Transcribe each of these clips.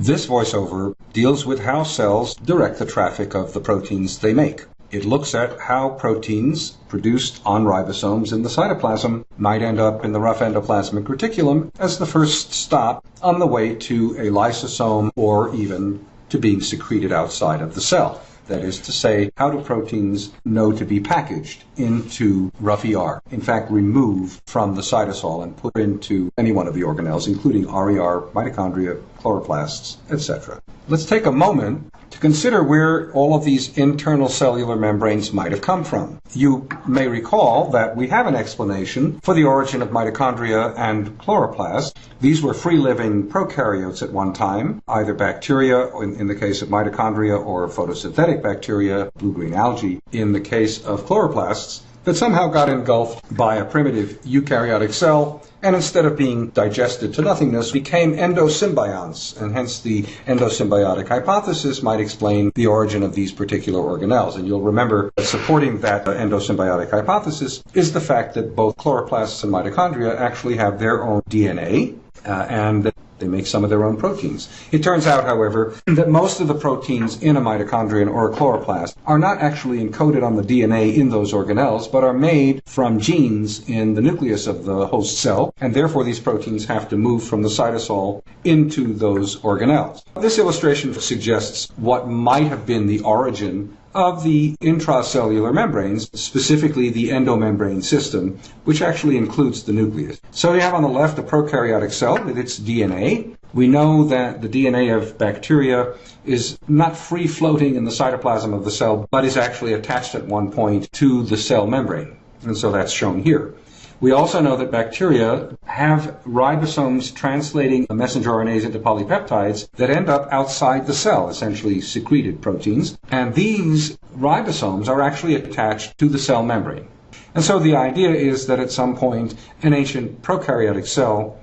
This voiceover deals with how cells direct the traffic of the proteins they make. It looks at how proteins produced on ribosomes in the cytoplasm might end up in the rough endoplasmic reticulum as the first stop on the way to a lysosome or even to being secreted outside of the cell. That is to say, how do proteins know to be packaged into rough ER? In fact, removed from the cytosol and put into any one of the organelles, including RER, mitochondria, chloroplasts, etc. Let's take a moment to consider where all of these internal cellular membranes might have come from. You may recall that we have an explanation for the origin of mitochondria and chloroplasts. These were free-living prokaryotes at one time, either bacteria in, in the case of mitochondria or photosynthetic bacteria, blue-green algae in the case of chloroplasts that somehow got engulfed by a primitive eukaryotic cell and instead of being digested to nothingness became endosymbionts. And hence the endosymbiotic hypothesis might explain the origin of these particular organelles. And you'll remember that supporting that endosymbiotic hypothesis is the fact that both chloroplasts and mitochondria actually have their own DNA uh, and they make some of their own proteins. It turns out, however, that most of the proteins in a mitochondrion or a chloroplast are not actually encoded on the DNA in those organelles, but are made from genes in the nucleus of the host cell, and therefore these proteins have to move from the cytosol into those organelles. This illustration suggests what might have been the origin of the intracellular membranes, specifically the endomembrane system, which actually includes the nucleus. So you have on the left a prokaryotic cell with its DNA. We know that the DNA of bacteria is not free floating in the cytoplasm of the cell, but is actually attached at one point to the cell membrane. And so that's shown here. We also know that bacteria have ribosomes translating messenger RNAs into polypeptides that end up outside the cell, essentially secreted proteins. And these ribosomes are actually attached to the cell membrane. And so the idea is that at some point an ancient prokaryotic cell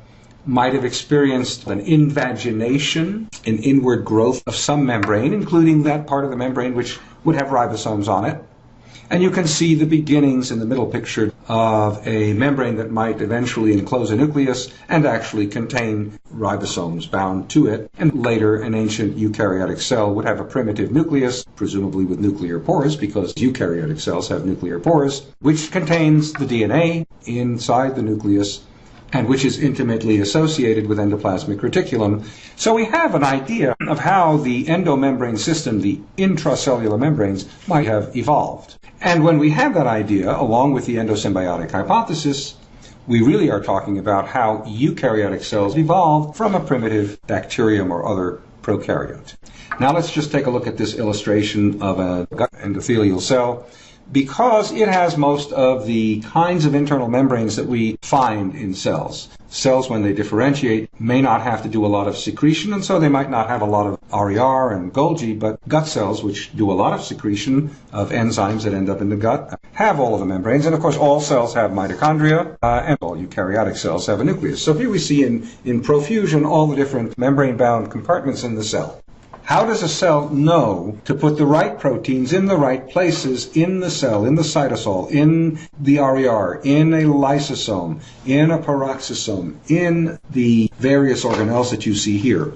might have experienced an invagination, an inward growth of some membrane, including that part of the membrane which would have ribosomes on it. And you can see the beginnings in the middle picture of a membrane that might eventually enclose a nucleus and actually contain ribosomes bound to it. And later, an ancient eukaryotic cell would have a primitive nucleus, presumably with nuclear pores, because eukaryotic cells have nuclear pores, which contains the DNA inside the nucleus and which is intimately associated with endoplasmic reticulum. So we have an idea of how the endomembrane system, the intracellular membranes, might have evolved. And when we have that idea, along with the endosymbiotic hypothesis, we really are talking about how eukaryotic cells evolved from a primitive bacterium or other prokaryote. Now let's just take a look at this illustration of a gut endothelial cell because it has most of the kinds of internal membranes that we find in cells. Cells, when they differentiate, may not have to do a lot of secretion, and so they might not have a lot of RER and Golgi, but gut cells, which do a lot of secretion of enzymes that end up in the gut, have all of the membranes. And of course, all cells have mitochondria, uh, and all eukaryotic cells have a nucleus. So here we see in, in profusion all the different membrane bound compartments in the cell. How does a cell know to put the right proteins in the right places in the cell, in the cytosol, in the RER, in a lysosome, in a peroxisome, in the various organelles that you see here?